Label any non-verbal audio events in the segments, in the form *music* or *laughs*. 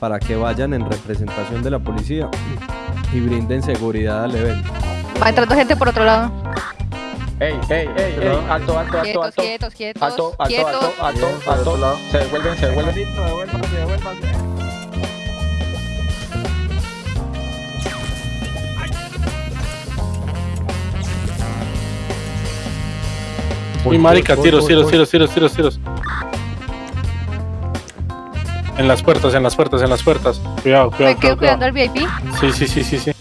para que vayan en representación de la policía y brinden seguridad al evento. Va entrando gente por otro lado. Ey, ey, ey, ey, alto, alto, alto, alto. quietos, quietos. Alto, alto, quietos. alto, alto, alto. Se devuelven, se devuelven. Uy, marica, tiros, tiros, tiros, tiros, tiros, tiros. En las puertas, en las puertas, en las puertas. Cuidado, cuidado, Me quedo cuidado. cuidando al VIP. Sí, sí, sí, sí, sí.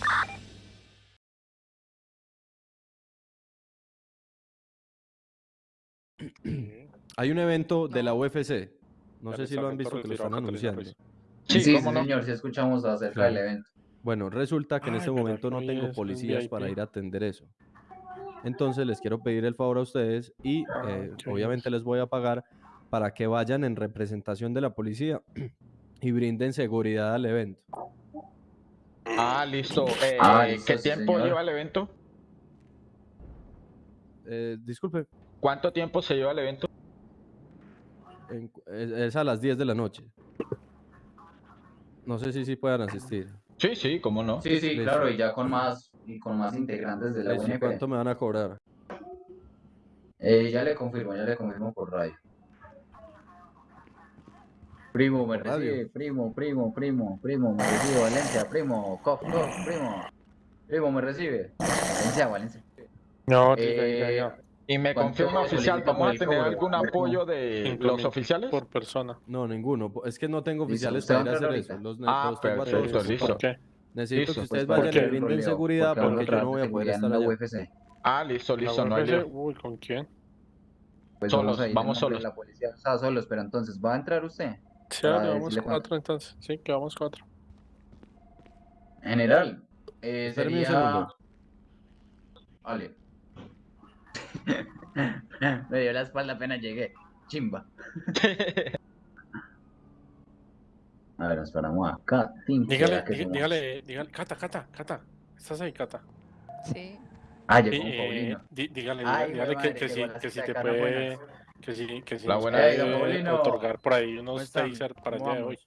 Hay un evento de la UFC. No sé si lo han visto que lo están anunciando. Sí, Sí, cómo no. señor, si escuchamos acerca Claro. del evento. Bueno, resulta que en Ay, este momento no tengo policías para ir a atender eso. Entonces les quiero pedir el favor a ustedes y Ah, eh, obviamente les voy a pagar para que vayan en representación de la policía *clears throat* y brinden seguridad al evento. Ah, listo. Eh, Ah, listo, ¿Qué tiempo señor. lleva el evento? Eh, disculpe, ¿Cuánto tiempo se lleva el evento? en es, es a las 10 de la noche. No sé si sí puedan asistir. Sí, sí, cómo no. Sí, sí, claro, y ya con más, y con más integrantes de la UNP. ¿Cuánto me van a cobrar? Eh, ya le confirmo, ya le confirmo por radio. Primo, me recibe, primo, primo, primo, primo, me recibe, Valencia, primo, cof, cof, primo. Primo, me recibe. Valencia, Valencia. No, diga, Eh. Y me ¿Cuánto confirma oficial, ¿vamos a tener algún apoyo de los oficiales? Por persona. No, ninguno. Es que no tengo oficiales ¿usted va para ir a hacer eso. Los, Ah, perfecto, listo. ¿Por qué? Necesito Listo. que Pues ustedes vayan y brinden seguridad porque porque yo no voy a de poder estar en la allá. UFC. Ah, listo, listo, no hay. Uy, ¿con quién? Pues Solos, vamos solos. La policía, o sea, solos, pero entonces, ¿va a entrar usted? Sí, ahora vamos cuatro entonces. Sí, que vamos cuatro. General, eh, sería... Vale. *laughs* Me dio la espalda apenas llegué. Chimba. *laughs* A ver, nos esperamos acá. Dígale, ¿será que dígale, dígale, dígale, Cata, Cata, Cata. ¿Estás ahí, Cata? Sí. Ah, llegó un eh, Paulino. di- dígale, Ay, dígale que, madre, que sí, buenas que está te puede, buenas. Que sí, que sí La buena don Paulino. otorgar por ahí unos taser para el ¿Cómo día de hoy.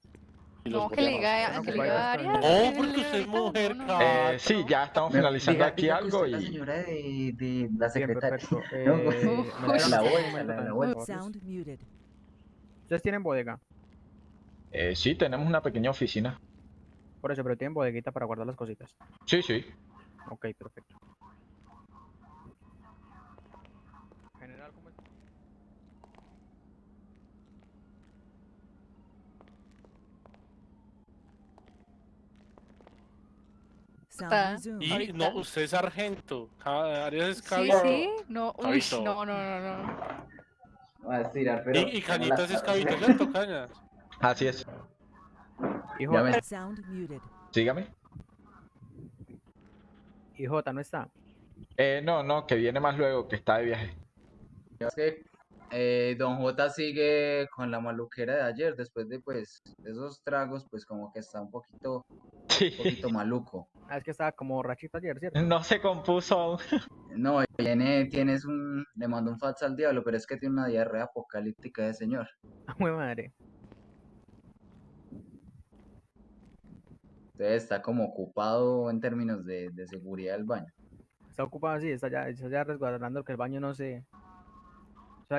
Y No, que le diga, que le pues, diga No, porque usted es mujer. Eh, sí, ya estamos Me- finalizando aquí algo es La y... señora de, de la secretaria. *laughs* Eh, güey. ¿me Uy. esperan La momento la-? Sound muted. Ustedes tienen bodega. Eh, sí, tenemos una pequeña oficina. Por eso, pero tienen bodeguita para guardar las cositas. Sí, sí. Ok, perfecto. General, ¿cómo está? Y Ahorita. no, usted es sargento. Arias es Sí, cabito. sí. No, uy, no, no, no, no. Va a estirar, pero... Y, y no Cañitas es *laughs* cabito, ¿cierto, Cañas? Así es. Hijo, Sound muted. Sígame. IJ no está. Eh, no, no, que viene más luego, que está de viaje. Es que eh, Don J sigue con la maluquera de ayer, después de pues esos tragos, pues como que está un poquito, *laughs* un Sí. poquito maluco. Ah, es que estaba como borrachito ayer, ¿cierto? No se compuso aún. *laughs* No, tiene, tienes un, le mando un fax al diablo, pero es que tiene una diarrea apocalíptica de señor. *laughs* Ah, muy madre. Entonces está como ocupado en términos de, de seguridad del baño. Está ocupado así, está ya, está ya resguardando que el baño no se...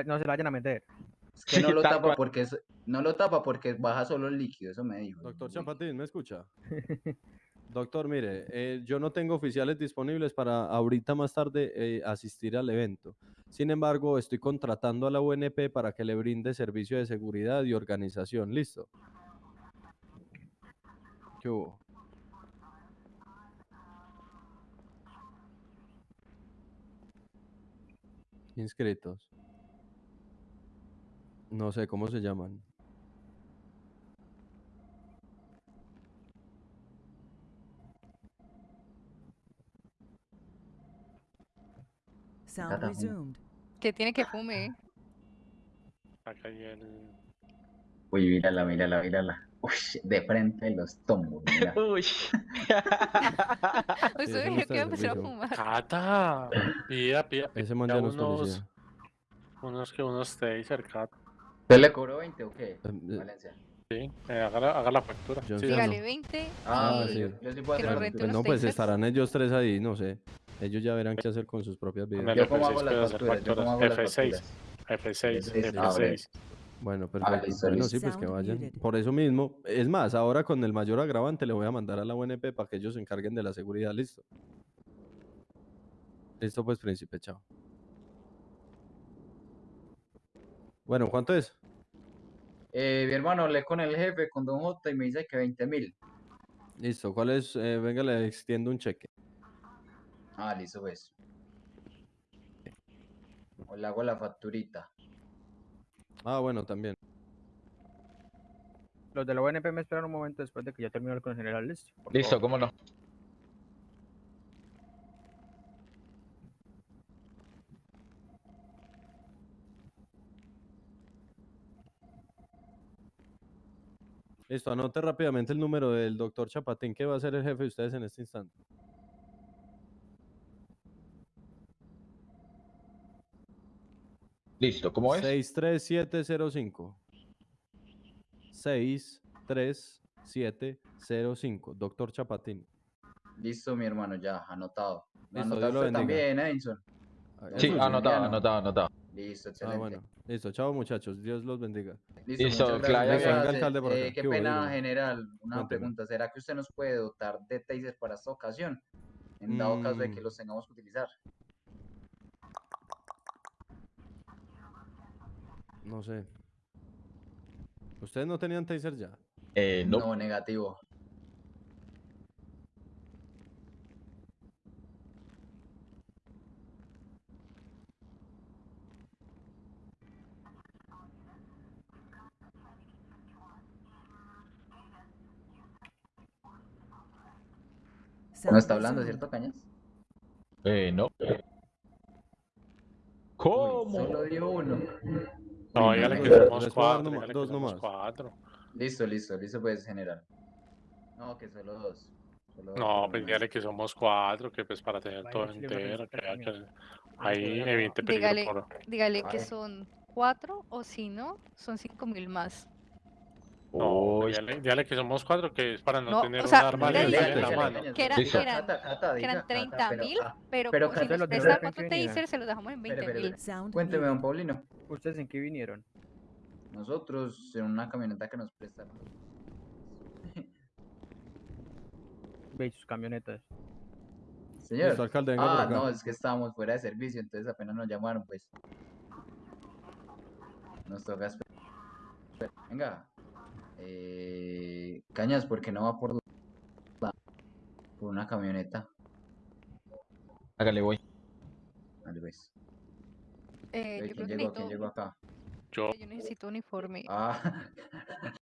no se vayan a meter. Es que Sí, no *laughs* lo tapa cual. porque es- no lo tapa porque baja solo el líquido, eso me dijo. Doctor Chapatín, ¿me escucha? *laughs* Doctor, mire, eh, yo no tengo oficiales disponibles para ahorita más tarde eh, asistir al evento. Sin embargo, estoy contratando a la UNP para que le brinde servicio de seguridad y organización. ¿Listo? ¿Qué hubo? Inscritos. No sé cómo se llaman. Sound resumed. Que tiene que fume. Acá hay el... Uy, mírala, mírala, mírala. Uy, de frente los tombos, mira. *laughs* Uy. eso Usted dijo que iba a empezar fumar. Cata. Pida, pida, pida Ese man ya no unos, unos que unos taser, Cata. ¿Usted le cobró 20 o qué? Em, eh, Valencia. Sí, eh, haga, la, haga la factura. Yo Sí. Dígale 20. Ah, Ah, y- sí. yo, sí puedo hacer. Pues no, pues estarán ellos tres ahí, no sé. Ellos ya verán qué hacer con sus propias vidas. Yo cómo F6 hago las facturas, yo cómo facturas. hago las F6, facturas. F6, F6, ah, breve. F6. Bueno, perfecto. listo, bueno, listo. sí, pues que Sound vayan. Por eso mismo, es más, ahora con el mayor agravante le voy a mandar a la UNP para que ellos se encarguen de la seguridad, listo. Listo, pues, príncipe, chao. Bueno, ¿cuánto es? Eh, mi hermano, hablé con el jefe, con Don J, y me dice que 20 mil. Listo, ¿cuál es? Eh, venga, le extiendo un cheque. Ah, listo, pues. O le hago la facturita. Ah, bueno, también. Los de la ONP me esperan un momento después de que yo termine con el general, listo. Listo, cómo no. Listo, anote rápidamente el número del doctor Chapatín, que va a ser el jefe de ustedes en este instante. Listo, ¿cómo es? 63705. 63705. Doctor Chapatín. Listo, mi hermano, ya, anotado. ¿Lo Listo, anotaste bendiga. también, Edinson? Ah, Sí, anotado, anotado, anotado. Listo, Ah, excelente. bueno. Listo, chao muchachos. Dios los bendiga. Listo, Listo, Claudia, eh, qué ¿Qué pena, general. Una Cuénteme. pregunta. ¿Será que usted nos puede dotar de tasers para esta ocasión? En dado caso de que Mm. los tengamos que utilizar. No sé. ¿Ustedes no tenían taser ya? Eh, no. No, negativo. No está hablando. ¿cierto, Cañas? Eh, no. ¿Cómo? Solo dio uno. No, dígale que somos cuatro. dos nomás. cuatro. Listo, listo, listo, pues, general. No, que solo dos. Solo No, pues dígale que somos cuatro, que pues para tener Vaya, todo entero, que, que hay programa. evidente peligro Dígale, por... dígale que son 4 o si no, son 5 mil más. No, dígale, dígale que somos cuatro, que es para no, No, tener o sea, un arma dígale- letal en la mano. Que era- que eran- que eran diga, Cata, 30 pero, mil, ah, pero, pero si nos presta cuatro defensa vinieron. tasers, se los dejamos en 20 Espere, espere, mil. Cuénteme, don Paulino. ¿Ustedes en qué vinieron? Nosotros en una camioneta que nos prestaron. *laughs* Veis sus camionetas. Señor. Alcalde, venga Ah, no, es que estábamos fuera de servicio, entonces apenas nos llamaron, pues. Nos toca esperar. Venga. Eh, Cañas, ¿por qué no va por la- por una camioneta? hágale, voy. Vale, pues. Eh, Ve, yo creo ¿Quién que llegó? ¿Quién necesito, llegó acá? Yo, yo necesito uniforme. Ah. *laughs*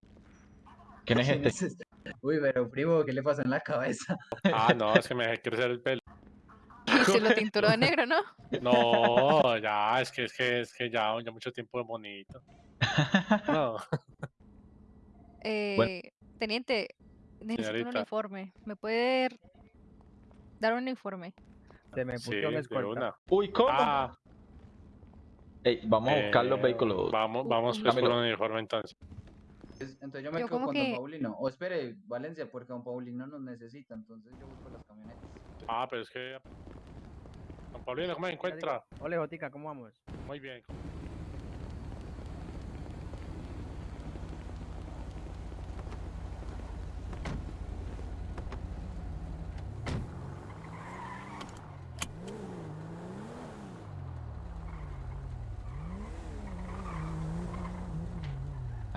¿Quién es ¿quién *laughs* este? es este? Uy, pero primo, ¿qué le pasó en la cabeza? ah, no, es que me dejé crecer el pelo. Y se lo tinturó de negro, ¿no? *laughs* No, ya, es que, es que, es que ya, ya mucho tiempo de bonito. No, Eh, Teniente, necesito un uniforme. ¿Me puede dar un uniforme? Se me sí, puso una de escolta. una. Uy, ¿cómo? Ah, Ey, vamos a buscar los eh, vehículos. Vamos, vamos pues por un uniforme entonces. Entonces yo me Yo quedo como con que- Don Paulino. O espere, Valencia, porque Don Paulino nos necesita, entonces yo busco las camionetas. Ah, pero es que... Don Paulino, ¿cómo me encuentra? Ole, Jotica, ¿cómo vamos? Muy bien.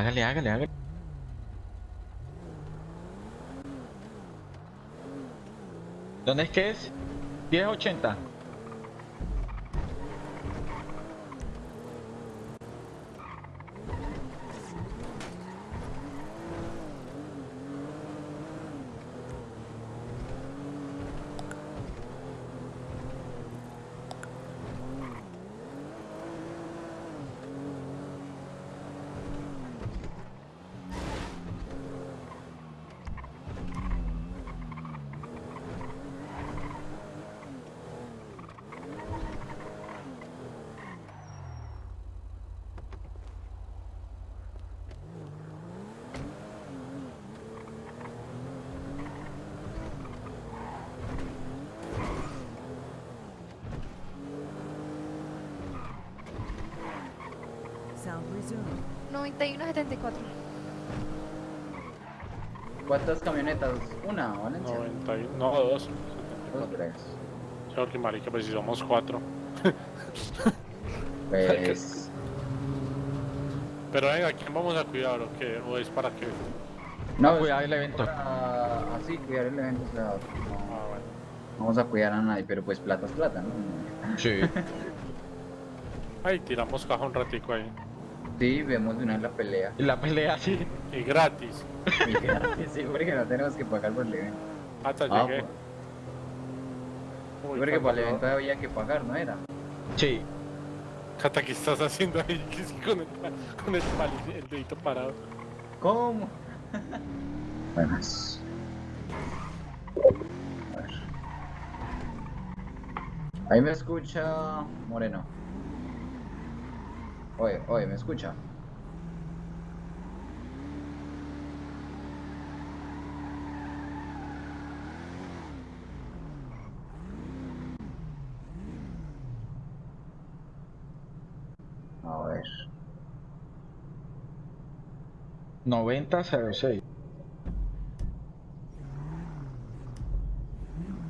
Hágale, hágale, hágale. ¿Dónde es que es? 1080. 9174. ¿Cuántas camionetas? Una, Valencia. 91, no, dos. Dos, tres. Sorry, marica, pues si somos cuatro. *laughs* Pues. Pero venga, ¿quién vamos a cuidar o qué? ¿O es para qué? No, A cuidar el evento. para- Así, cuidar el evento. o sea, no Ah, bueno. vamos a cuidar a nadie, pero pues plata es plata, ¿no? Sí. *laughs* Ahí tiramos caja un ratico ahí. Sí, vemos de una vez la pelea. Y la pelea sí. Y gratis. Y sí, porque no tenemos que pagar por el evento. Hasta Ah, llegué. pues, Uy, porque por el evento había que pagar, ¿no era? Sí. Cata, ¿qué estás haciendo ahí? *laughs* ¿Qué es que con el, con el, el dedito parado? ¿Cómo? Buenas. A ver. Ahí me escucha Moreno. Oye, oye, ¿me escucha? A ver. 9006.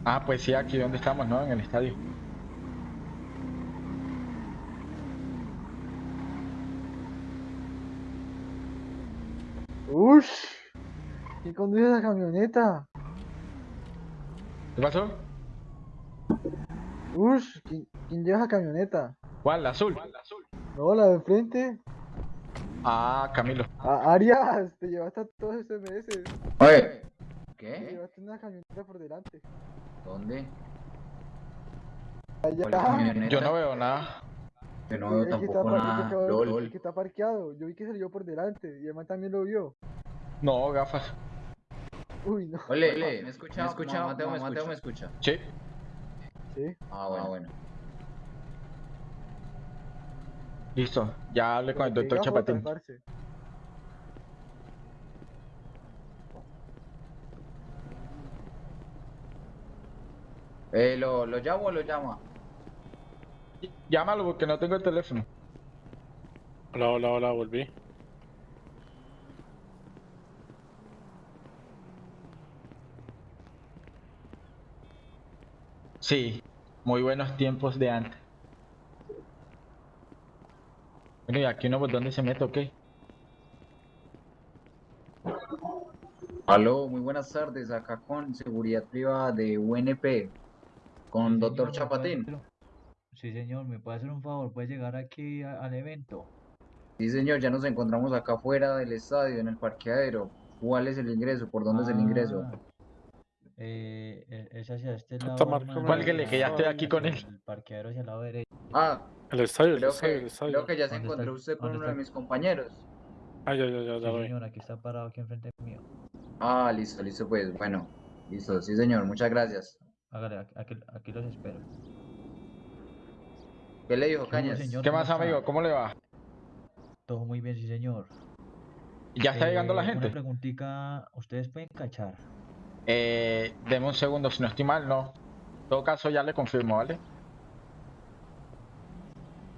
Ah, pues sí, aquí donde estamos, ¿no? En el estadio. Ush, ¿quién conduce esa camioneta? ¿Qué pasó? Ush, ¿quién, quién lleva esa camioneta? ¿Cuál? ¿La azul? No, la de frente. Ah, Camilo. A Arias, te llevaste a todos estos meses. Oye. Te ¿Qué? llevaste una camioneta por delante. ¿Dónde? Yo no veo nada. Yo no veo tampoco nada. el que está parqueado. Yo vi que salió por delante y además también lo vio. No, gafas. Uy, no. Ole, ole, ¿me escucha? ¿Me escucha? Mateo, me escucha. me escucha. Sí. Sí. Ah, bueno, bueno. Listo. Ya hablé con el doctor Chapatín. Eh, ¿lo, ¿lo llamo o lo llama? Llámalo porque no tengo el teléfono. Hola, hola, hola, volví. Sí. Muy buenos tiempos de antes. Bueno, y aquí no por dónde se mete, ok. Aló, muy buenas tardes. Acá con seguridad privada de UNP. Con Sí, doctor señor, ¿me puede Chapatín. Sí, señor, ¿me puede hacer un favor? ¿Puede llegar aquí a- al evento? Sí, señor, ya nos encontramos acá afuera del estadio, en el parqueadero. ¿Cuál es el ingreso? ¿Por dónde es el ingreso? Eh, eh, es hacia este Está lado, marcado. hermano, Cuélguele, que ya estoy aquí con él. El parqueadero hacia el lado derecho. Ah, El estadio, el creo estadio, el que, estadio. creo que ya se ¿Dónde está encontró usted con uno de está? mis compañeros. Ah, ya, ya, ya, Sí, ya vi. señor, aquí está parado aquí enfrente mío. Ah, listo, listo, pues. Bueno, listo. Sí, señor, muchas gracias. Hágale, aquí, los espero. ¿Qué le dijo ¿Qué Cañas? señor? ¿Qué ¿Cómo más, está? amigo? ¿Cómo le va? Todo muy bien, sí, señor. ¿Ya está llegando la Eh, gente? Una preguntita, ¿ustedes pueden cachar? Eh, deme un segundo, si no estoy mal, no. En todo caso, ya le confirmo, ¿vale?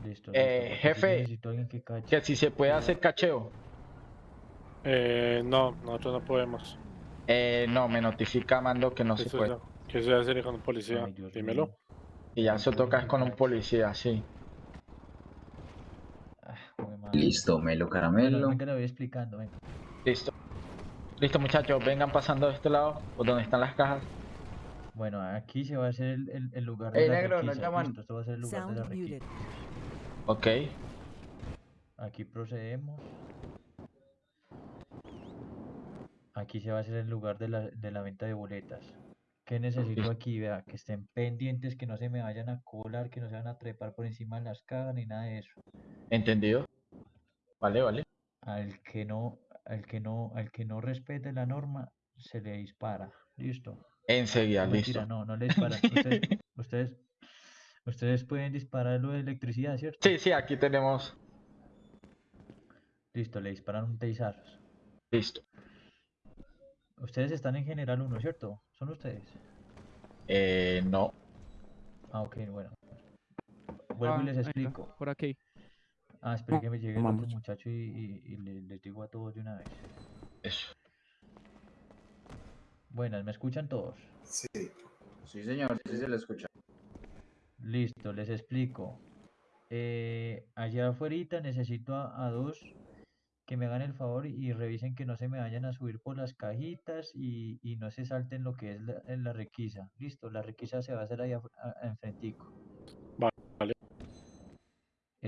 Listo, listo. Eh, jefe, que si se puede hacer cacheo. Eh, no, nosotros no podemos. Eh, no, me notifica Mando que no se puede. ya- ¿Qué se va a hacer con un policía? Ay, Dímelo. mío. Y ya se toca es con un policía, sí. Ah. Listo, Melo Caramelo. venga, le voy explicando, venga. Listo. Listo, muchachos, vengan pasando de este lado, por donde están las cajas. Bueno, aquí se va a hacer el, el- el lugar de la negro, requisa. Listo, esto va a ser el lugar de la requisa. Ok. Aquí procedemos. Aquí se va a hacer el lugar de la, de la venta de boletas. ¿Qué necesito aquí? Vea, que estén pendientes, que no se me vayan a colar, que no se van a trepar por encima de las cajas ni nada de eso. ¿Entendido? Vale, vale. Al que no, al que no, al que no respete la norma, se le dispara. Listo. Enseguida, No, mentira, listo. no, no le *laughs* disparan. Ustedes, ustedes, ustedes pueden disparar lo de electricidad, ¿cierto? Sí, sí, aquí tenemos. Listo, le disparan un tasers. Listo. Ustedes están en general 1, ¿cierto? ¿Son ustedes? Eh, no. Ah, ok, bueno. Vuelvo y les explico. Por aquí. Ah, espere que me llegue el otro muchacho y, y- y le- les digo a todos de una vez. Eso. Buenas, ¿me escuchan todos? Sí, señor, sí se le escucha. Listo, les explico. Eh, allá afuera necesito a, a dos que me hagan el favor y revisen que no se me vayan a subir por las cajitas y, y no se salten lo que es la, en la requisa. Listo, la requisa se va a hacer ahí enfrentico.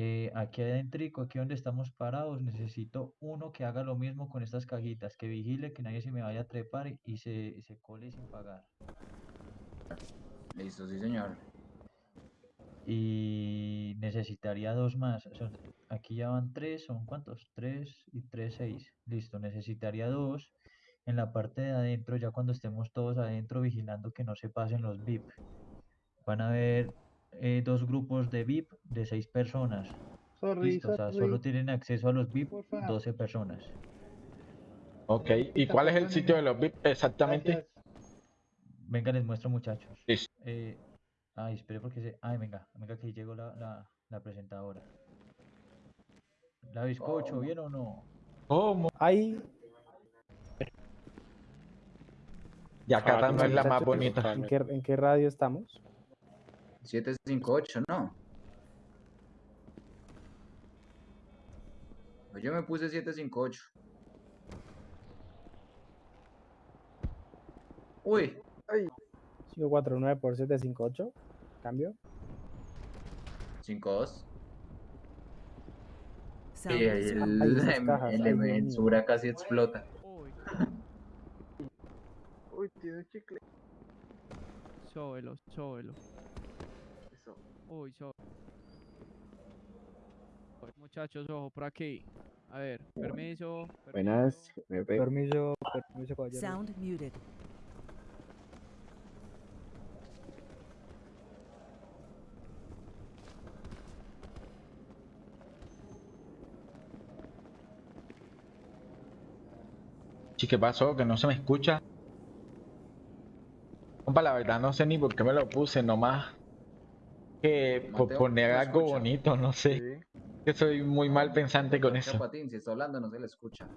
Eh, aquí adentrico, aquí donde estamos parados, necesito uno que haga lo mismo con estas cajitas, que vigile que nadie se me vaya a trepar y- se, se cole sin pagar. Listo, sí, señor. Y necesitaría dos más. son- aquí ya van tres, ¿son cuántos? Tres y tres, seis. Listo, necesitaría dos en la parte de adentro, ya cuando estemos todos adentro vigilando que no se pasen los VIP. Van a haber eh, dos grupos de VIP de seis personas. Sorry, Listo, o sea, sorry. solo tienen acceso a los VIP Porfa. 12 personas. Ok. ¿Y cuál es el sitio de los VIP exactamente? Gracias. Venga, les muestro muchachos. Eh, ay, espere porque se... Ay, venga, venga que llegó la, la, la presentadora. La bizcocho, ¿Cómo? ¿bien o no? ¿Cómo? Ay, Ya Cata Ah, no es la más bonita. ¿en qué, en qué radio estamos? 758, ¿no? Pues Yo me puse 758. Uy, 549 por 758. Cambio. 52. Sound Y ahí resumed. Ay, el, cajas, el ay, Dios mío. mensura casi explota. Uy, tiene chicle. Sóbelo, sóbelo. Uy. Muchachos, ojo, por aquí. A ver, permiso. Buenas. permiso. Permiso, permiso, caballero. Sound muted. Sí, ¿qué pasó? Que no se me escucha. Compa, la verdad no sé ni por qué me lo puse, nomás que Mateo, poner ¿me algo escucha? bonito, no sé. Sí. Que soy muy mal pensante con Doctor eso. Chapatín, si está hablando no se le escucha.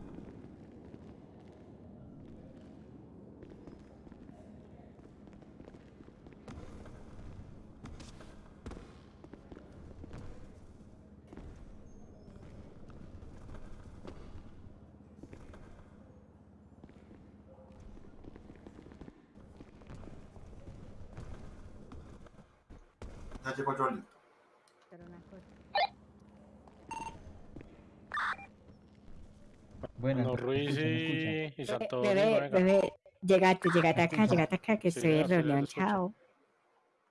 Buenas, Bueno, ¿me Ruiz y, y Santo Bebé, bebé, llegate, llegate acá, llegate acá, que estoy en reunión, chao.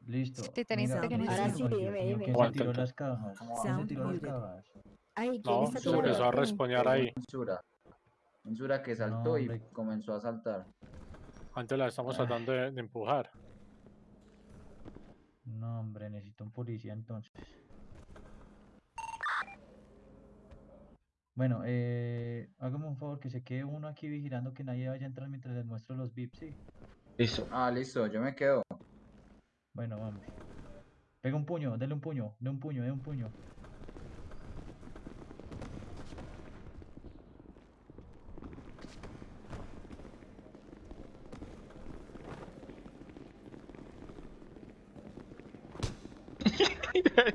Listo. Sí, tenés venga, que ¿quién Ahora se- sí, ay. ¿Quién se Aguanta, tiró entonces. las cajas? ¿Quién se Sound tiró las muted. cajas? Ay, ¿quién No, está se empezó a tirando aquí? responder ahí. Mensura. Mensura que saltó No, y comenzó a saltar. Antes la estamos tratando de, de empujar. No, hombre, necesito un policía entonces. Bueno, eh, hágame un favor que se quede uno aquí vigilando que nadie vaya a entrar mientras les muestro los VIPs, ¿sí? Listo. Ah, listo, yo me quedo. Bueno, vamos. Pega un puño, dale un puño, de un puño, de un puño.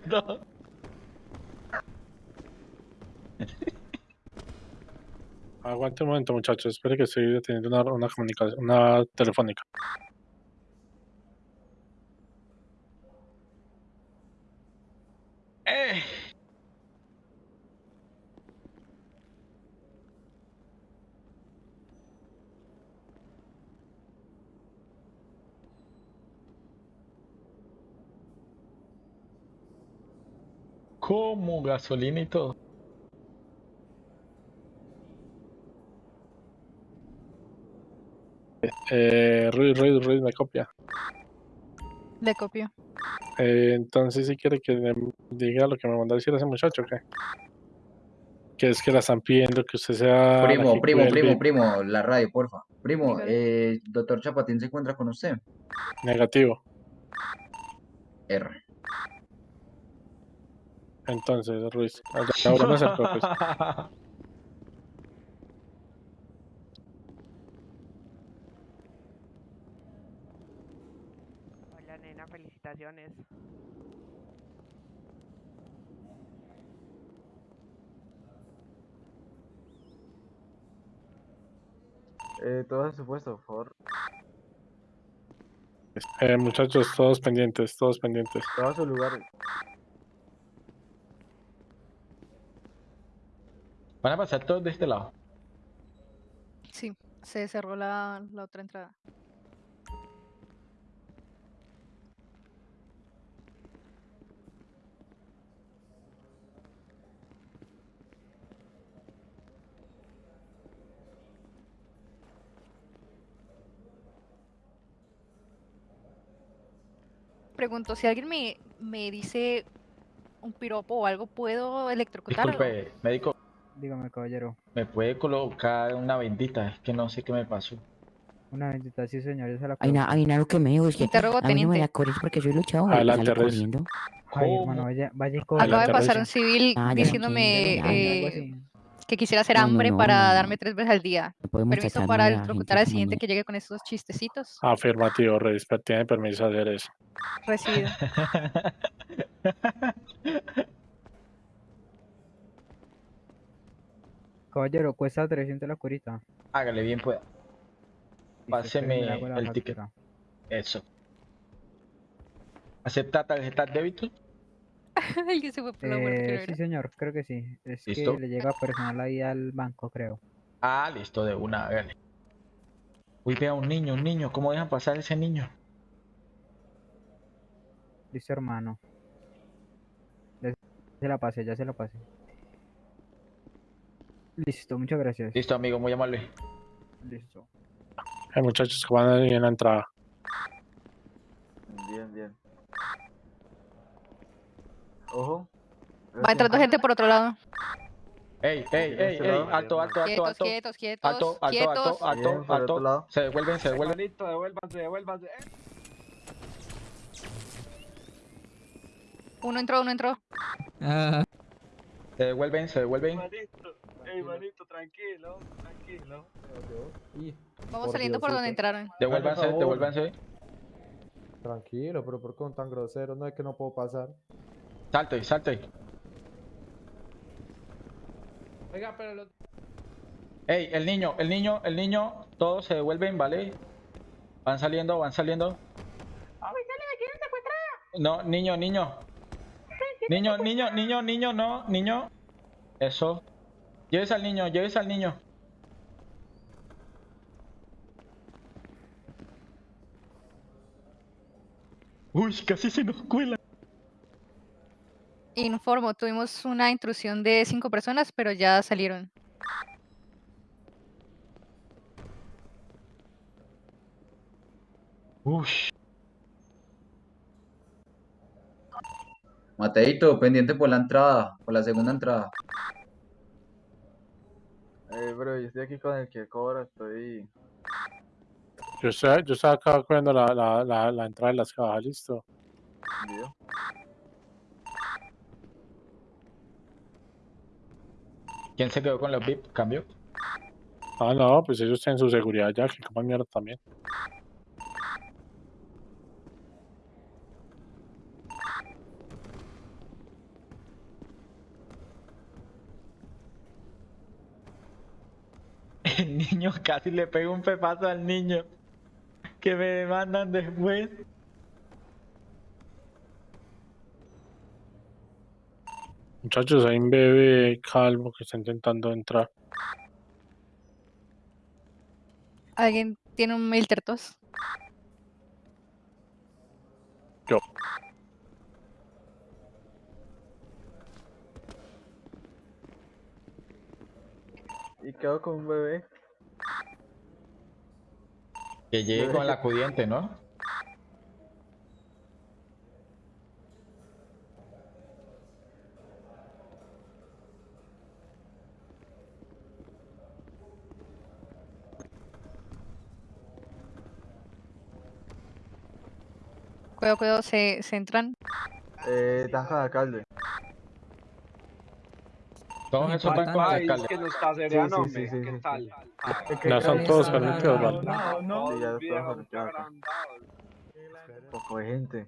No. Aguante un momento, muchachos. Espere que estoy teniendo una, una comunicación, una telefónica. ¿Cómo? Gasolina y todo. Eh, Ruiz, Ruiz, Ruiz, me copia. Le copio. Eh, entonces, si quiere que le diga lo que me mandó a decir ese muchacho, ¿qué? Que es que la están pidiendo que usted sea. Primo, primo, primo, primo, la radio, porfa. Primo, eh, doctor Chapatín se encuentra con usted. Negativo. R. entonces, Ruiz. *laughs* Ahora me acercó, pues. Hola, nena, felicitaciones. Eh, todo a su puesto, por favor. Eh, muchachos, todos pendientes, todos pendientes. Todo a su lugar. Van a pasar todos de este lado. Sí, se cerró la, la otra entrada. Pregunto, si alguien me, me dice un piropo o algo, ¿puedo electrocutarlo? Disculpe, médico, Dígame, caballero. ¿me puede colocar una bendita? Es que no sé qué me pasó. Una bendita, sí, señor, se la Hay na- coloco. hay nada que me dijo, es que Interrogo, a mí no me la corres porque soy luchador. Adelante, Reyes. Ay, hermano, vaya, vaya. Acaba de pasar Reyes. un civil Ah, diciéndome Algo eh, que quisiera hacer No, no, hambre no, para no, no. darme tres veces al día. No Permiso para gente al siguiente no. que llegue con estos chistecitos. Afirmativo, pero tiene permiso de hacer eso. Recibido. *laughs* Caballero, cuesta 300 la curita. Hágale bien, pueda. Listo, Páseme el ticket. Eso. ¿Acepta tarjeta de débito? *laughs* Alguien se fue por la Eh, sí, señor, creo que sí. Es ¿Listo? que le llega personal ahí al banco, creo. Ah, listo, de una, hágale. Uy, vea un niño, un niño. ¿Cómo dejan pasar ese niño? Listo, hermano. Ya se la pasé, ya se la pasé. Listo, muchas gracias. Listo, amigo, muy amable. Listo. Hay muchachos que van ahí en la entrada. Bien, bien. Ojo. Va entrando gente por otro lado. Ey, ey, ey, este ey, alto, alto, alto, alto. quietos, quietos, Alto, alto, alto, quietos. alto, alto. lado. Se devuelven, se devuelven. Listo, devuélvanse, devuélvanse. Uno entró, uno entró. Se devuelven, se devuelven. Manito, tranquilo, tranquilo. Vamos saliendo por donde entraron. Devuélvanse, devuélvanse. Tranquilo, pero ¿por qué son tan groseros? No es que no puedo pasar. Salte, salte. Oiga, pero lo... Ey, el niño, el niño, el niño, todos se devuelven, ¿vale? Van saliendo, van saliendo. No, niño, niño. Niño, niño, niño, niño, no, niño. Eso. Llévese al niño, llévese al niño. Uy, casi se nos cuela. Informo, tuvimos una intrusión de cinco personas, pero ya salieron. Uy. Mateito, pendiente por la entrada, por la segunda entrada. Eh, bro, yo estoy aquí con el que cobra, estoy... Yo estoy, yo estoy acá cubriendo la, la, la, la entrada de las cajas, listo. ¿entendido? ¿Quién se quedó con los VIP? ¿Cambio? Ah, no, pues ellos tienen su seguridad ya, que coman mierda también. El niño *laughs* casi le pega un pepazo al niño. Que me demandan después. Muchachos, hay un bebé calvo que está intentando entrar. ¿Alguien tiene un Milter tos? Yo. Y quedo con un bebé. Que llegue con el acudiente, ¿no? Cuidado, cuidado, se, se entran. Eh, Tanja de alcalde. Todos esos bancos alcalde. que nos caserean, Sí, sí, sí, sí, ¿Qué tal? Ya son todos no, no, ¿vale? No, no, Sí, ya agrandados. Poco de gente.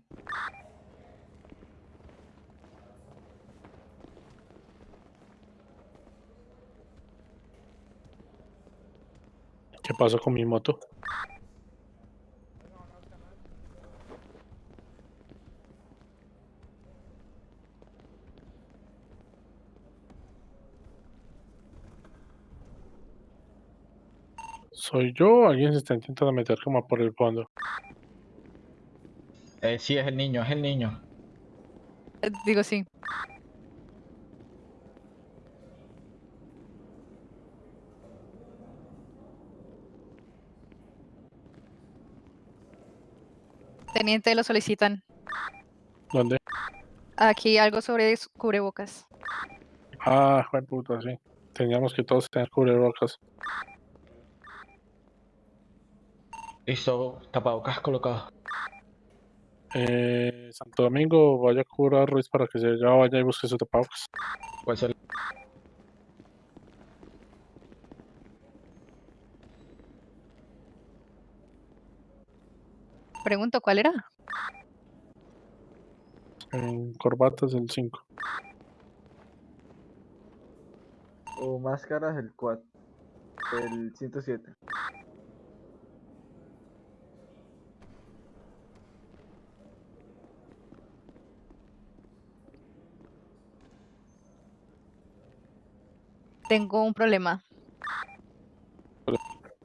¿Qué pasó con mi moto? ¿Soy yo o alguien se está intentando meter como por el fondo? Eh, sí, es el niño, es el niño. Eh, Digo sí. Teniente, lo solicitan. ¿Dónde? Aquí algo sobre cubrebocas. Ah, joder, puta, sí. Teníamos que todos tener cubrebocas. Listo, tapabocas colocado. Eh, Santo Domingo, vaya a cubrir a Ruiz para que se ya vaya y busque su tapabocas. ¿Cuál es el? Pregunto, ¿cuál era? En corbatas el 5. O máscaras el 4. El 107. Tengo un problema.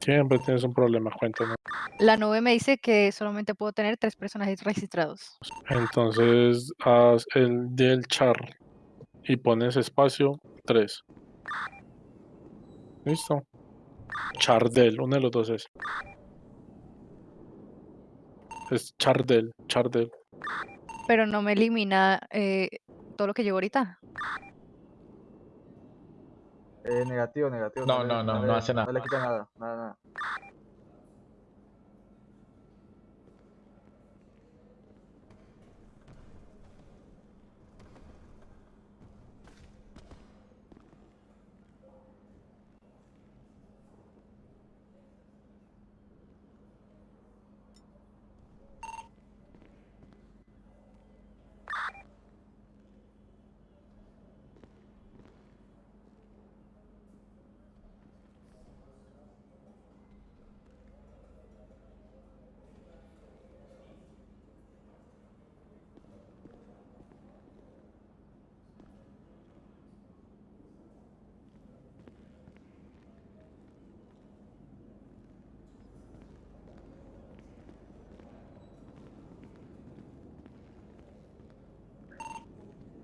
Siempre tienes un problema, cuéntanos. La nube me dice que solamente puedo tener tres personajes registrados. Entonces, haz el del char y pones espacio 3. ¿Listo? Chardel, uno de los dos es. Es Chardel, Chardel. Pero no me elimina eh, todo lo que llevo ahorita. Eh, negativo, negativo. No, no, no, no le- hace nada. No le quita nada, nada, nada.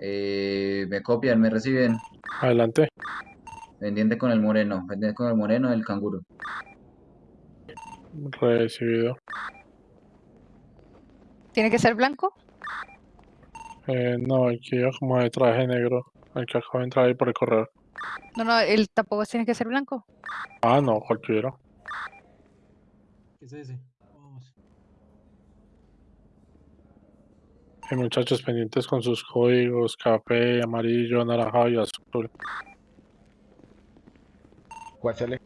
Eh, me copian, me reciben. Adelante. Pendiente con el moreno, pendiente con el moreno del canguro. Recibido. ¿Tiene que ser blanco? Eh, no, el que iba como de traje negro. El que acaba de entrar ahí por el correo. No, no, el tapabocas tiene que ser blanco. Ah, no, cualquiera. ¿Qué es ese? Vamos. Hay muchachos pendientes con sus códigos, café, amarillo, naranjado y azul. ¿Cuál es el?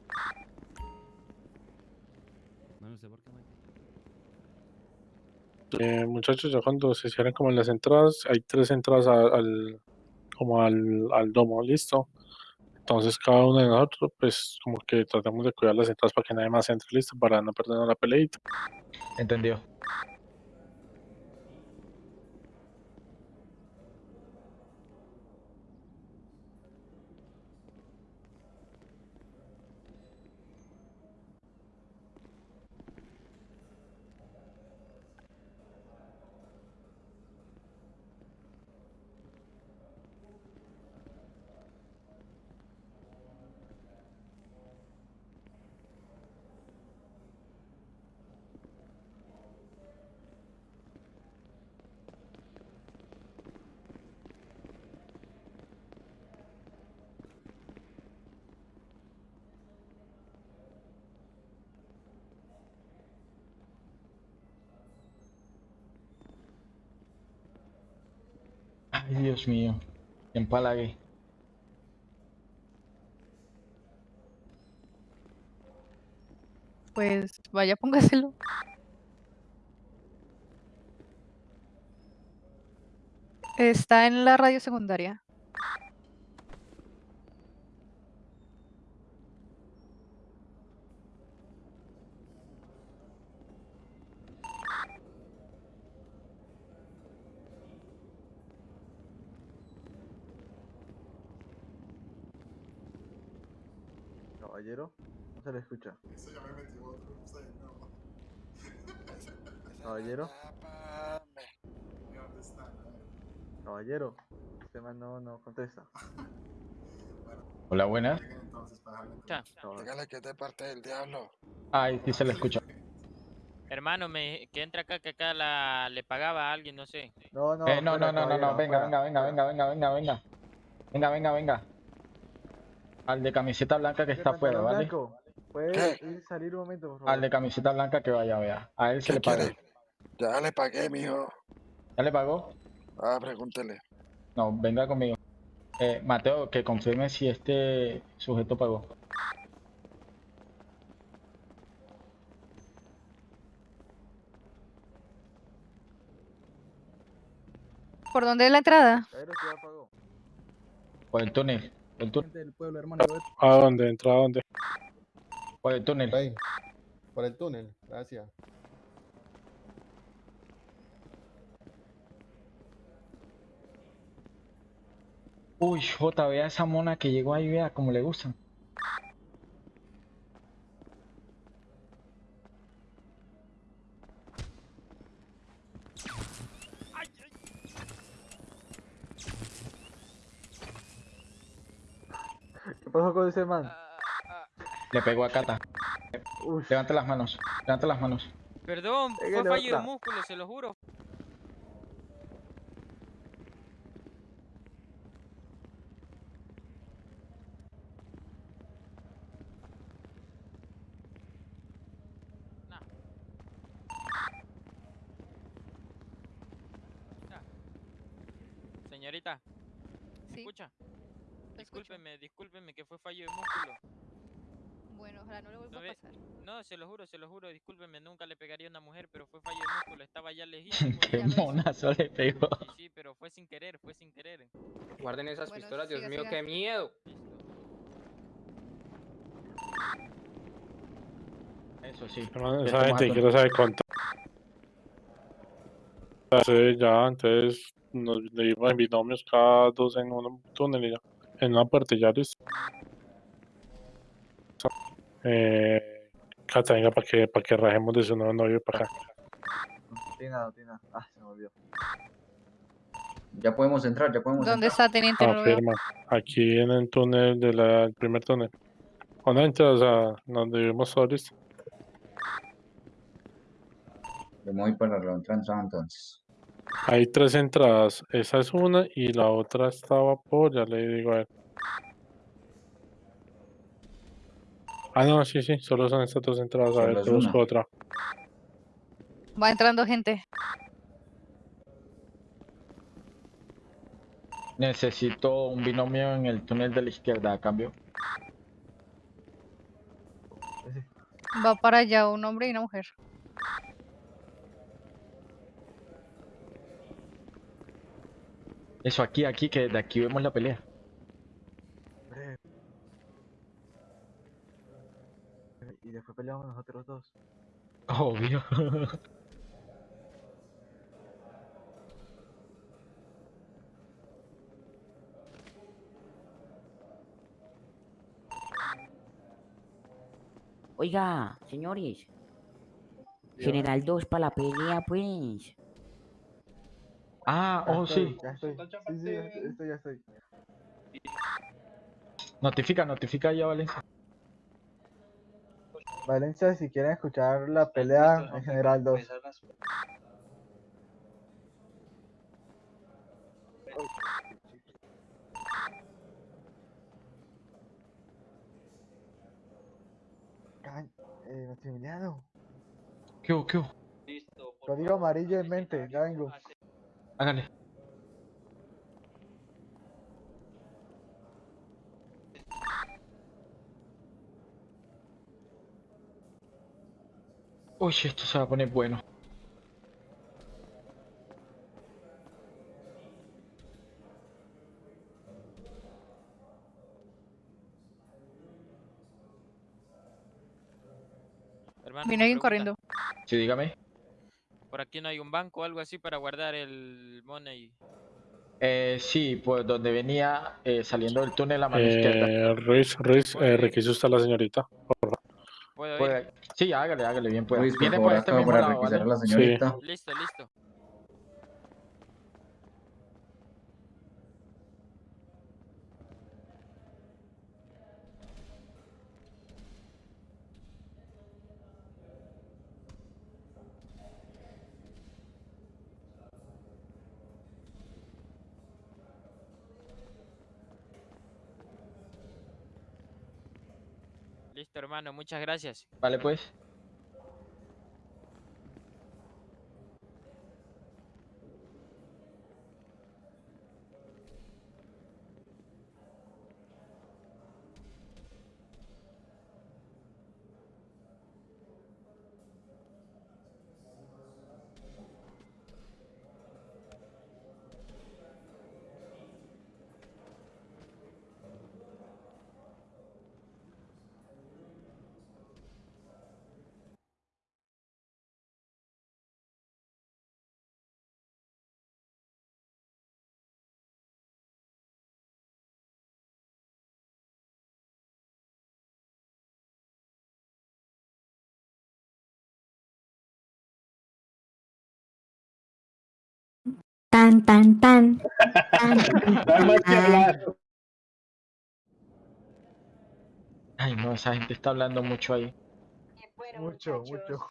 Eh, muchachos, ya cuando se cierren como las entradas, hay tres entradas al, como al, al domo, listo. Entonces cada uno de nosotros, pues como que tratamos de cuidar las entradas para que nadie más entre, listo, para no perdernos la peleita. Entendido. Ay, Dios mío. Empalague. Pues vaya, póngaselo. Está en la radio secundaria. Se le escucha. Caballero. Caballero, este man no, no contesta. Hola, buenas. Caballero. que es de parte del diablo. Ay, sí se le escucha. Hermano, me, que entra acá, que acá la, le pagaba a alguien, no sé. No, no, Eh, no, fuera, no, no, no, no, venga, venga, venga, venga, venga, venga, venga. Venga, venga, venga. Al de camiseta blanca que ¿Qué está afuera, ¿vale? blanco? ¿Puede ir salir un momento, por favor? Al de camiseta blanca que vaya, vea. A él se ¿Qué le paga. Ya le pagué, mijo. ¿Ya le pagó? Ah, pregúntele. No, venga conmigo. Eh, Mateo, que confirme si este sujeto pagó. ¿Por dónde es la entrada? Por el túnel. El túnel. Del pueblo, hermano. ¿A dónde? ¿Entra a dónde? Por el túnel. Ahí, por el túnel, gracias. Uy, Jota, vea esa mona que llegó ahí, vea como le gustan. ¿Qué pasó con ese man? Le pegó a Cata. Uf, Levanta las manos. Levanta las manos. Perdón, fue fallo de músculo, se lo juro. Señorita, ¿me Sí. escucha? Discúlpeme, discúlpeme que fue fallo de músculo. Bueno, ojalá no le vuelva ¿No a pasar. No, se lo juro, se lo juro, discúlpeme, nunca le pegaría a una mujer, pero fue fallo de músculo, estaba ya legítimo. *laughs* Qué lo monazo le pegó. Sí, sí, pero fue sin querer, fue sin querer. Guarden esas Bueno, pistolas, Dios mío, siga. qué miedo. Eso sí. Hermano, Esa gente a quiere saber cuánto. Sí, ya, entonces nos dividimos en binomios cada dos en un túnel y ya. En una parte ya listo. Eh, Cata, venga, para que, para que rajemos de su nuevo novio para acá. no tiene nada, no tiene nada. Ah, se me olvidó. Ya podemos entrar, ya podemos ¿Dónde entrar. está, teniente? Veo. Afirma. Aquí en el túnel del primer túnel. Cuando entras a donde vivimos listo. Yo me voy para la entrada entonces. Hay tres entradas. Esa es una y la otra estaba por, ya le digo a él. Ah, no, sí, sí, solo son estas dos entradas. A ver, te busco otra. Va entrando gente. Necesito un binomio en el túnel de la izquierda, a cambio. Va para allá un hombre y una mujer. Eso, aquí, aquí, que de aquí vemos la pelea. Breve. Y después peleamos nosotros dos. Obvio. *laughs* Oiga, señores. General 2 para la pelea, pues. Ah, oh, estoy, sí. Ya estoy. Sí, sí, ya estoy, ya estoy. Notifica, notifica ya, Valencia. Valencia, si quieren escuchar la pelea en general 2. Can- Eh, Maximiliano, ¿Qué hubo, qué hubo? código amarillo en mente, ya vengo. Hágale. Uy, esto se va a poner bueno. Hermano, Viene alguien corriendo. Sí, dígame. Por aquí no hay un banco o algo así para guardar el money. Eh, sí, pues donde venía eh, saliendo del túnel a mano izquierda. Eh, Ruiz, Ruiz, eh, usted a la señorita. ¿Puedo ir? Sí, hágale, hágale bien. Pues. Luis, por Viene favor, por este acá mismo para lado, requisar a ¿vale? la señorita. Listo, listo. Listo, hermano, muchas gracias. Vale, pues. Tan, tan, tan. tan, *laughs* tan, tan. Ay, no, esa gente está hablando mucho ahí. Mucho, mucho.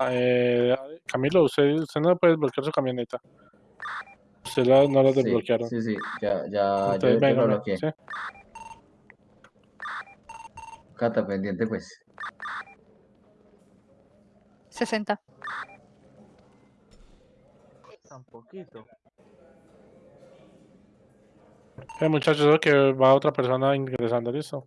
Eh, Camilo, usted, usted no puede desbloquear su camioneta. Usted la- no la Sí, desbloquearon. sí, sí, ya, ya, yo, Entonces, yo venga, lo bloqueé. sí. Cata, pendiente, pues. 60. Tan poquito. Eh, muchachos, que va otra persona ingresando, ¿listo?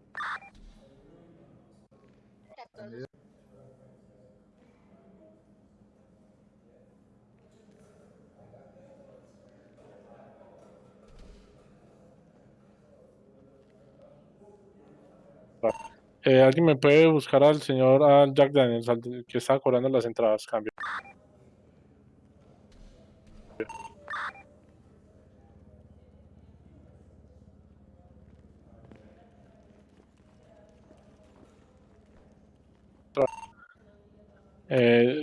Eh, ¿Alguien me puede buscar al señor al Jack Daniels, que está cobrando las entradas? Cambio. Eh,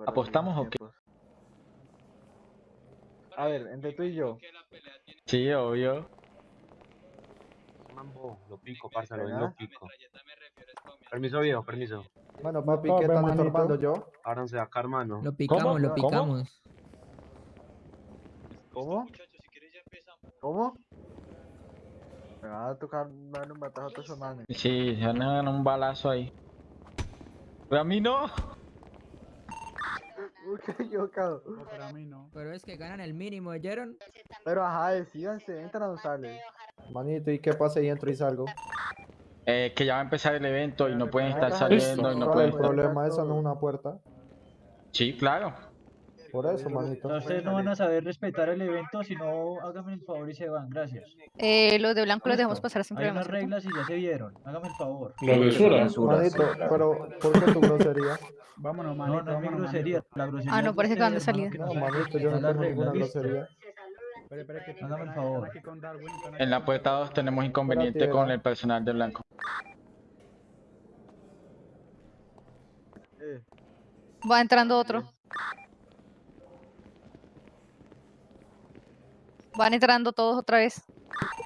Me recuerda ¿Apostamos o qué? A ver, entre tú y yo. Sí, obvio. Mambo, lo pico, parce, lo, lo pico. Permiso, viejo, permiso. Bueno, papi, ¿qué están estorbando yo? Ábranse acá, hermano. Lo picamos, lo ¿Cómo? picamos. ¿Cómo? ¿Cómo? Me va a tocar dar un batazo a todos esos manes. Sí, se van a ganar un balazo ahí. Pero a mí no. Uy, *laughs* qué equivocado. Pero es que ganan el mínimo, ¿oyeron? Pero ajá, decídanse, entran o salen. Manito, ¿y qué pasa y entro y salgo? Eh, que ya va a empezar el evento y no pueden estar saliendo y no ¿Cuál pueden es el problema? Eso no es una puerta. Sí, claro. Por eso, manito. Ustedes no van a saber respetar el evento, si no, háganme el favor y se van, gracias. Eh, los de blanco los dejamos pasar sin Hay problema. unas reglas y ya se vieron. Hágame el favor. lo de Sura. Manito, pero ¿por qué tu grosería? Vámonos, No, no es mi grosería. La grosería Ah, no, parece que van de salida. que No, manito, yo no tengo ninguna reglas, ¿listo? grosería. Hágame el favor. En la puerta 2 tenemos inconveniente con el personal de blanco. Eh, Va entrando otro. Van entrando todos otra vez.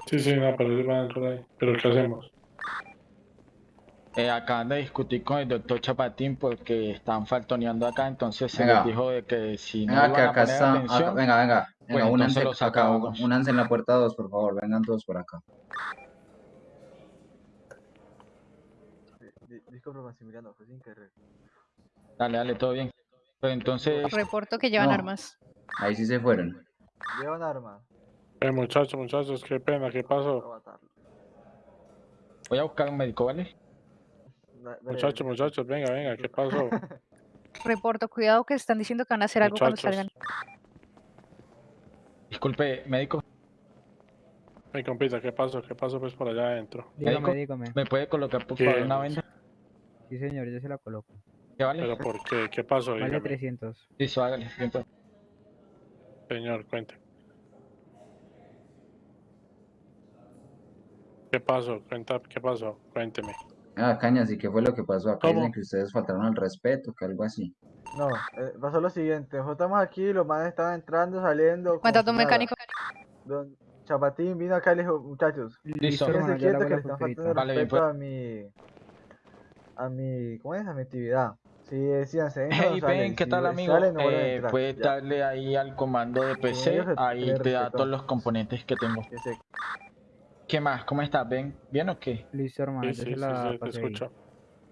Sí, sí, no, pero van por ahí. ¿Pero qué hacemos? Eh, acaban de discutir con el doctor Chapatín porque están faltoneando acá, entonces se Venga. les dijo de que si no Venga, iban que a acá poner está. atención, acá- venga, venga. pues Venga, únanse, los acá, únanse en la puerta 2, por favor. Vengan todos por acá. Di- Disculpe, Maximiliano, fue sin querer. Dale, dale, todo bien. Pues entonces, Reporto que llevan No. armas. Ahí sí se fueron. Llevan arma. Eh, muchachos, muchachos, qué pena, ¿qué pasó? Voy a buscar un médico, ¿vale? Muchachos, muchachos, venga, venga, ¿qué pasó? *laughs* Reporto, cuidado que están diciendo que van a hacer algo cuando salgan. Disculpe, médico, Mi compita, ¿qué pasó? ¿Qué pasó pues por allá adentro? Dígame, médico, dígame. ¿me puede colocar por una venda? Sí, señor, yo se la coloco. ¿Qué vale? ¿Pero por qué? ¿Qué pasó? Vale Dígame. 300. Listo, hágale. bien, pues. Señor, cuente. ¿Qué pasó? Cuenta, ¿qué pasó? Cuénteme. Ah, Cañas, ¿y qué fue lo que pasó? Acá ¿Cómo? dicen que ustedes faltaron al respeto, que algo así. No, eh, pasó lo siguiente. Nosotros estamos aquí, los manes estaban entrando, saliendo. si tu mecánico. Don Chapatín vino acá y le dijo, muchachos, Listo. hermano, yo que le están faltando Vale, bien, respeto a mi... A mi... ¿Cómo es? A mi actividad. Si decían, se entran, Hey, salen. ven, ¿qué Si tal, amigo? salen, no Eh, entrar. puede Ya, darle ahí al comando de PC, ahí te da todos los componentes que tengo. que se- ¿Qué más? ¿Cómo estás? ¿Ven? ¿Bien o qué? Listo, hermano, Sí, yo sí, se sí, la sí, te escucho.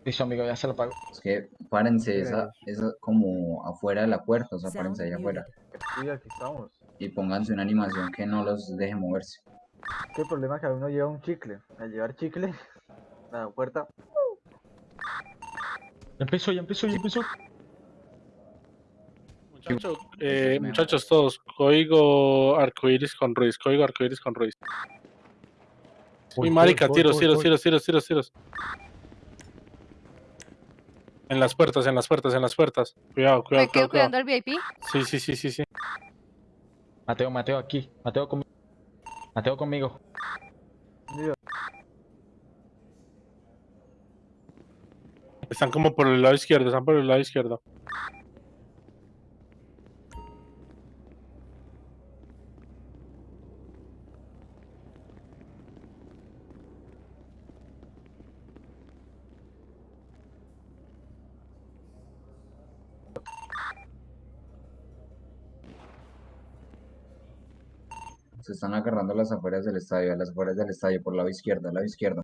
Listo, amigo, ya se lo pago. Es que párense esa, esa como afuera de la puerta, o sea, párense ahí afuera. Sí, aquí estamos. Y pónganse una animación que no los deje moverse. El problema es que uno lleva un chicle. Al llevar chicle, la puerta... Ya empezó, ya empezó, ya empezó. Muchachos, eh, muchachos todos, código arcoíris con Ruiz, código arcoíris con Ruiz. Voy, marica, voy, tiros, voy, tiros, voy. tiros, tiros, tiros, tiros. En las puertas, en las puertas, en las puertas. Cuidado, cuidado, Me quedo cuidado, cuidando cuidado. al VIP. Sí, sí, sí, sí, sí. Mateo, Mateo, aquí. Mateo conmigo. Mateo conmigo. Están como por el lado izquierdo, están por el lado izquierdo. Se están agarrando a las afueras del estadio, a las afueras del estadio, por el lado izquierdo, al lado izquierdo.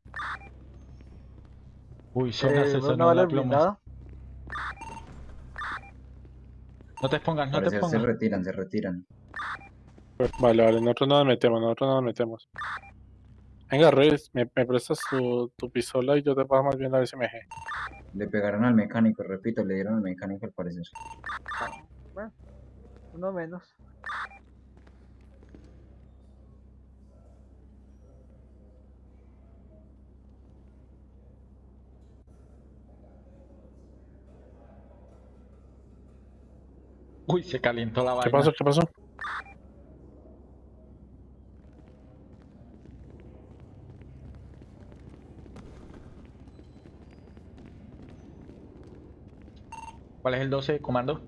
Uy, zona, eh, se ¿una sonó bala la pluma. No te expongas, no te que se expongas. retiran, se retiran. Vale, vale, nosotros no nos metemos, nosotros no nos metemos. Venga, Ruiz, me, me prestas tu, tu pistola y yo te paso más bien la SMG. Le pegaron al mecánico, repito, le dieron al mecánico al parecer. Bueno, uno menos. Uy, se calentó la ¿Qué vaina. pasó? ¿Qué pasó? ¿Cuál es el 12, comando?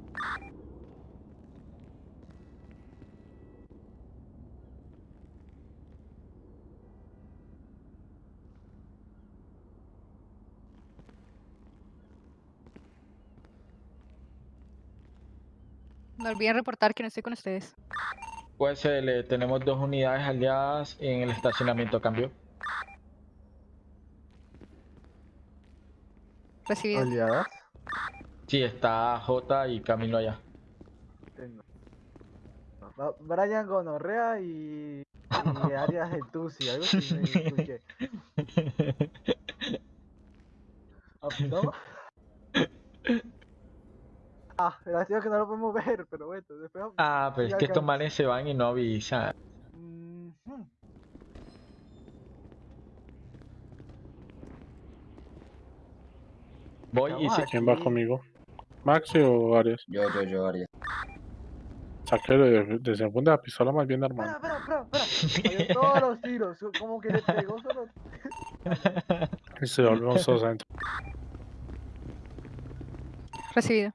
No olviden reportar que no estoy con ustedes. Pues eh, le tenemos dos unidades aliadas en el estacionamiento a cambio. Recibido. ¿Oleadas? Sí, está J y Camilo allá. Tengo. Brian Gonorrea y, y Arias el Tusi, algo así me escuché. *laughs* ¿No? *laughs* Ah, gracias que no lo podemos *laughs* ver, pero bueno, después... Ah, pero es que estos manes se van y no avisan. Mhm. Voy y si... ¿Quién va conmigo? ¿Maxi o Arias? Yo, yo, yo, Arias. Sáquelo de, desenfunde la pistola más bien, hermano. Espera, espera, espera, espera. *laughs* Todos los tiros, como que le pegó solo... Y se volvemos todos adentro. Recibido.